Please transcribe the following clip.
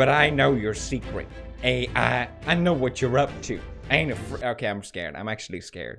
but I know your secret. AI, I know what you're up to. I ain't afraid. Okay, I'm scared. I'm actually scared.